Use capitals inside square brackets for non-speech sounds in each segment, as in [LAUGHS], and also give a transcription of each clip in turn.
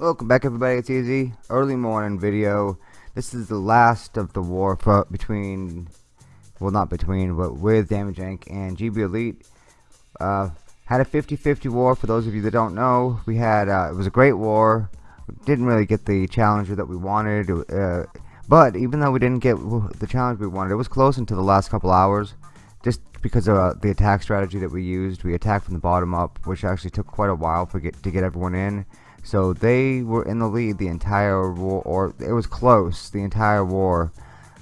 Welcome back everybody, it's Easy. Early morning video. This is the last of the war between, well not between, but with Damage Inc. and GB Elite. Uh, had a 50-50 war for those of you that don't know. We had, uh, it was a great war. Didn't really get the challenger that we wanted. Uh, but even though we didn't get the challenge we wanted, it was close into the last couple hours. Just because of uh, the attack strategy that we used. We attacked from the bottom up, which actually took quite a while for get, to get everyone in. So they were in the lead the entire war, or it was close the entire war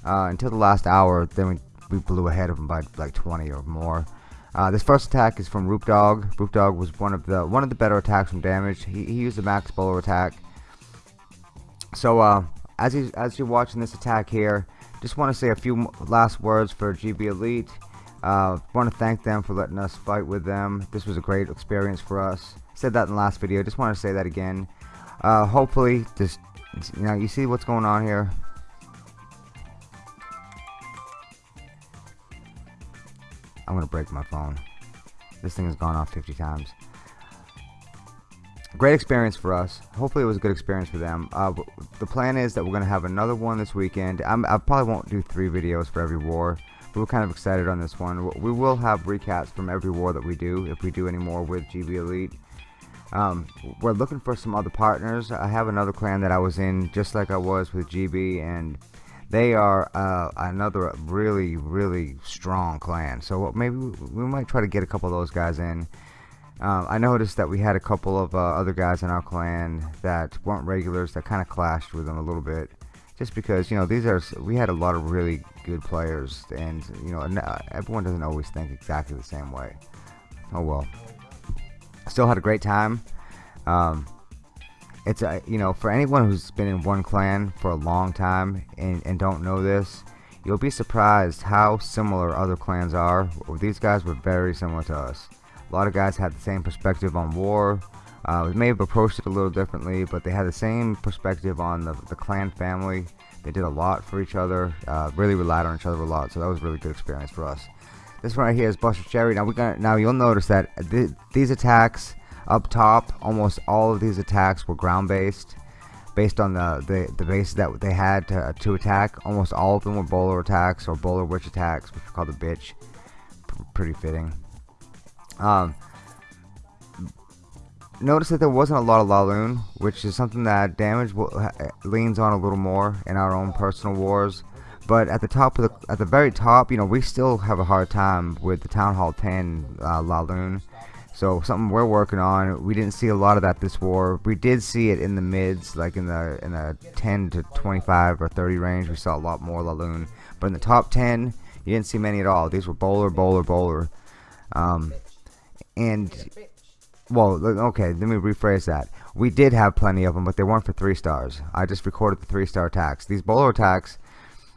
uh, until the last hour. Then we, we blew ahead of them by like 20 or more. Uh, this first attack is from Roop Dog. Roop Dog was one of the one of the better attacks from damage. He, he used a max bowler attack. So uh, as as you're watching this attack here, just want to say a few last words for GB Elite. Uh, want to thank them for letting us fight with them. This was a great experience for us. Said that in the last video. Just want to say that again. Uh, hopefully just you know you see what's going on here. I'm gonna break my phone. This thing has gone off 50 times. Great experience for us. Hopefully it was a good experience for them. Uh, the plan is that we're gonna have another one this weekend. I'm, I probably won't do three videos for every war we're kind of excited on this one. We will have recaps from every war that we do if we do any more with GB Elite. Um, we're looking for some other partners. I have another clan that I was in just like I was with GB and they are uh, another really really strong clan. So maybe we might try to get a couple of those guys in. Um, I noticed that we had a couple of uh, other guys in our clan that weren't regulars that kind of clashed with them a little bit just because you know these are we had a lot of really good players and you know everyone doesn't always think exactly the same way. Oh well. Still had a great time. Um, it's a you know for anyone who's been in one clan for a long time and, and don't know this you'll be surprised how similar other clans are. These guys were very similar to us. A lot of guys had the same perspective on war uh, may have approached it a little differently but they had the same perspective on the, the clan family they did a lot for each other uh, really relied on each other a lot so that was a really good experience for us this one right here is Buster Cherry. Now we're gonna now you'll notice that th these attacks up top, almost all of these attacks were ground based, based on the the, the base that they had to, to attack. Almost all of them were bowler attacks or bowler witch attacks, which we call the bitch. P pretty fitting. Um, notice that there wasn't a lot of Laloon, which is something that damage leans on a little more in our own personal wars. But at the top of the at the very top you know we still have a hard time with the town hall 10 uh, Laloon so something we're working on we didn't see a lot of that this war. We did see it in the mids like in the in the 10 to 25 or 30 range we saw a lot more Laloon but in the top 10 you didn't see many at all. These were bowler bowler bowler. Um, and well okay let me rephrase that. We did have plenty of them but they weren't for three stars. I just recorded the three star attacks these bowler attacks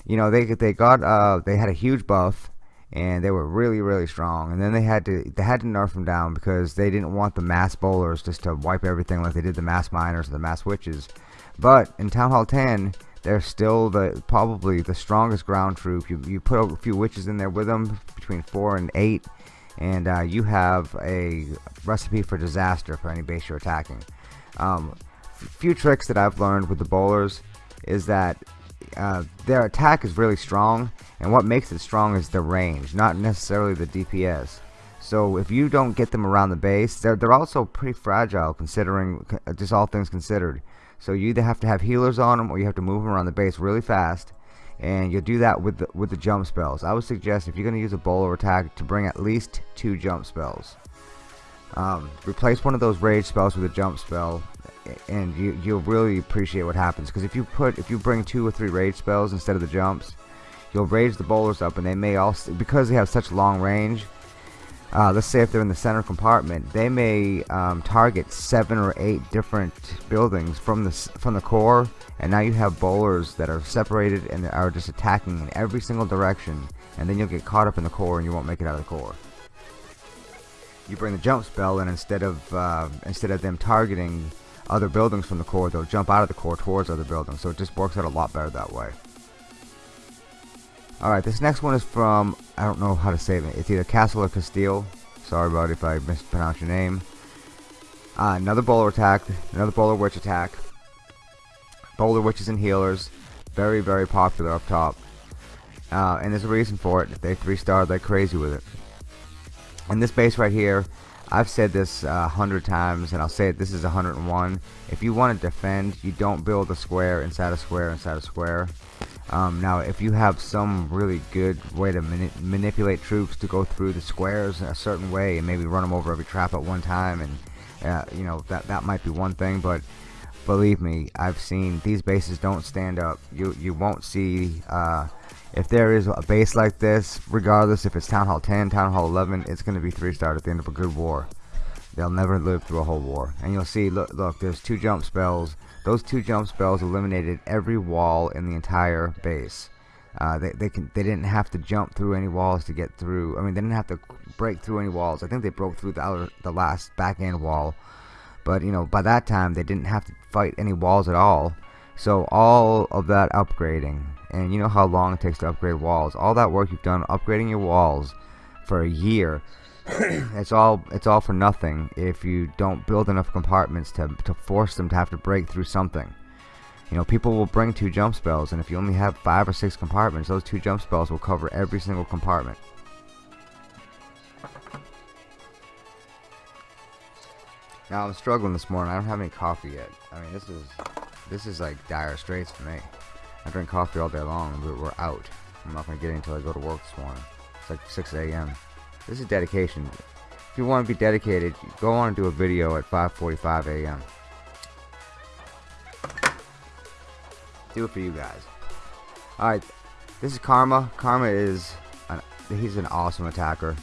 you know they they got uh they had a huge buff and they were really really strong. And then they had to they had to nerf them down because they didn't want the mass bowlers just to wipe everything like they did the mass miners or the mass witches. But in Town Hall 10 they're still the probably the strongest ground troop. You, you put a few witches in there with them between four and eight and uh, you have a recipe for disaster for any base you're attacking. Um, few tricks that I've learned with the bowlers is that uh, their attack is really strong and what makes it strong is the range not necessarily the DPS so if you don't get them around the base they're, they're also pretty fragile considering uh, just all things considered. So you either have to have healers on them or you have to move them around the base really fast and you'll do that with the, with the jump spells. I would suggest if you're going to use a bowler attack to bring at least two jump spells. Um, replace one of those rage spells with a jump spell and you, you'll really appreciate what happens. Because if you put if you bring two or three rage spells instead of the jumps you'll raise the bowlers up and they may also because they have such long range uh, let's say if they're in the center compartment they may um, target seven or eight different buildings from the from the core and now you have bowlers that are separated and are just attacking in every single direction and then you'll get caught up in the core and you won't make it out of the core you bring the jump spell and instead of uh, instead of them targeting other buildings from the core, they'll jump out of the core towards other buildings. So it just works out a lot better that way. Alright, this next one is from, I don't know how to say it. It's either Castle or Castile. Sorry about if I mispronounced your name. Uh, another bowler attack, another bowler witch attack. Bowler witches and healers, very very popular up top. Uh, and there's a reason for it. They three starred like crazy with it. And this base right here, I've said this a uh, hundred times, and I'll say it. This is 101. If you want to defend, you don't build a square inside a square inside a square. Um, now, if you have some really good way to mani manipulate troops to go through the squares a certain way, and maybe run them over every trap at one time, and uh, you know that that might be one thing. But believe me, I've seen these bases don't stand up. You you won't see. Uh, if there is a base like this, regardless if it's Town Hall 10, Town Hall 11, it's going to be 3-star at the end of a good war. They'll never live through a whole war. And you'll see, look, look, there's two jump spells. Those two jump spells eliminated every wall in the entire base. Uh, they, they, can, they didn't have to jump through any walls to get through. I mean, they didn't have to break through any walls. I think they broke through the, outer, the last back end wall. But, you know, by that time, they didn't have to fight any walls at all. So all of that upgrading, and you know how long it takes to upgrade walls, all that work you've done upgrading your walls for a year, [CLEARS THROAT] it's all it's all for nothing if you don't build enough compartments to, to force them to have to break through something. You know, people will bring two jump spells, and if you only have five or six compartments, those two jump spells will cover every single compartment. Now I'm struggling this morning. I don't have any coffee yet. I mean, this is this is like dire straits for me. I drink coffee all day long, but we're out. I'm not gonna get it until I go to work this morning. It's like 6 a.m. This is dedication. If you want to be dedicated, go on and do a video at 5:45 a.m. Do it for you guys. All right, this is Karma. Karma is an, he's an awesome attacker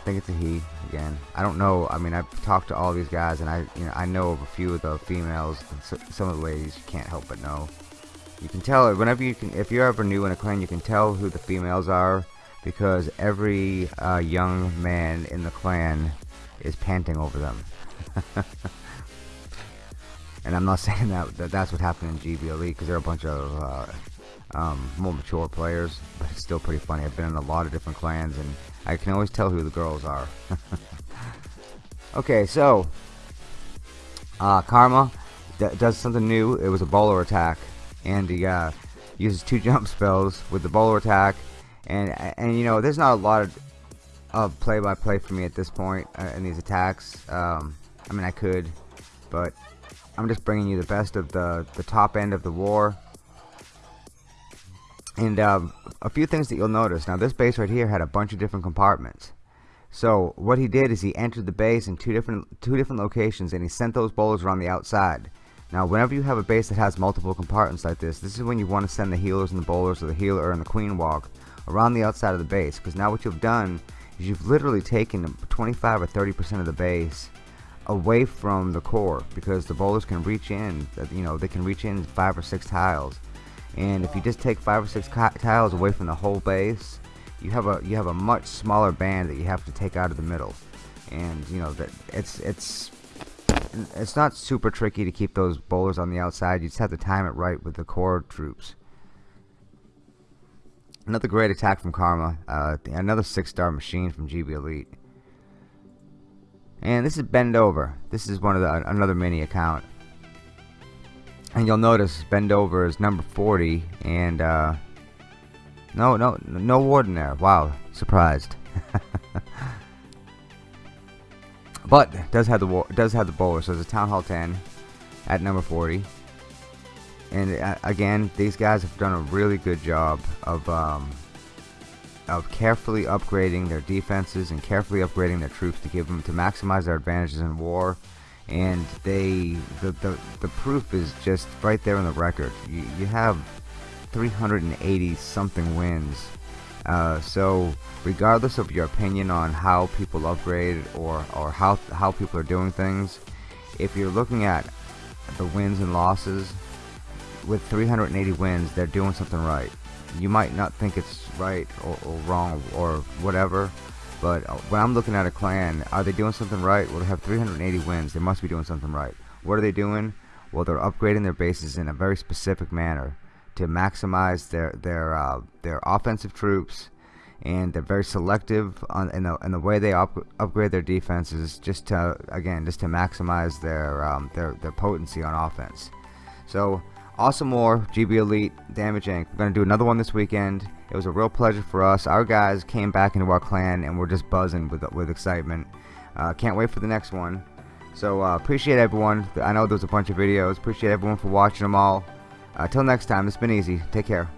I think it's a he again. I don't know. I mean, I've talked to all these guys, and I, you know, I know of a few of the females. Some of the ladies you can't help but know. You can tell whenever you can, if you're ever new in a clan, you can tell who the females are because every uh, young man in the clan is panting over them. [LAUGHS] and I'm not [LAUGHS] saying that, that that's what happened in GB Elite because they're a bunch of uh, um, more mature players, but it's still pretty funny. I've been in a lot of different clans, and I can always tell who the girls are. [LAUGHS] okay, so uh, Karma does something new. It was a bowler attack, and he uh, uses two jump spells with the bowler attack, and and you know there's not a lot of play-by-play -play for me at this point uh, in these attacks. Um, I mean I could, but I'm just bringing you the best of the the top end of the war and um, a few things that you'll notice. Now this base right here had a bunch of different compartments. So what he did is he entered the base in two different two different locations and he sent those bowlers around the outside. Now whenever you have a base that has multiple compartments like this, this is when you want to send the healers and the bowlers or the healer and the queen walk around the outside of the base. Because now what you've done is you've literally taken 25 or 30% of the base away from the core because the bowlers can reach in, you know, they can reach in five or six tiles. And if you just take five or six tiles away from the whole base you have a you have a much smaller band that you have to take out of the middle. And you know that it's it's it's not super tricky to keep those bowlers on the outside. You just have to time it right with the core troops another great attack from Karma uh, another six star machine from GB Elite. And this is Bend Over. This is one of the another mini account. And you'll notice bend over is number 40 and uh, no no no warden there. Wow surprised. [LAUGHS] But does have the does have the bowler so it's a town hall 10 at number 40 and uh, again these guys have done a really good job of um, of carefully upgrading their defenses and carefully upgrading their troops to give them to maximize their advantages in war. And they the, the the proof is just right there in the record. You, you have 380 something wins. Uh, so regardless of your opinion on how people upgrade or or how how people are doing things if you're looking at the wins and losses with 380 wins they're doing something right you might not think it's right or, or wrong or whatever but uh, when I'm looking at a clan, are they doing something right? Well, they have 380 wins. They must be doing something right. What are they doing? Well, they're upgrading their bases in a very specific manner to maximize their their uh, their offensive troops, and they're very selective on in the in the way they up, upgrade their defenses, just to again just to maximize their um, their their potency on offense. So awesome more GB Elite Damage Inc. We're gonna do another one this weekend. It was a real pleasure for us. Our guys came back into our clan and we're just buzzing with with excitement. Uh, can't wait for the next one. So uh, appreciate everyone. I know there's a bunch of videos. Appreciate everyone for watching them all. Until uh, next time, it's been easy. Take care.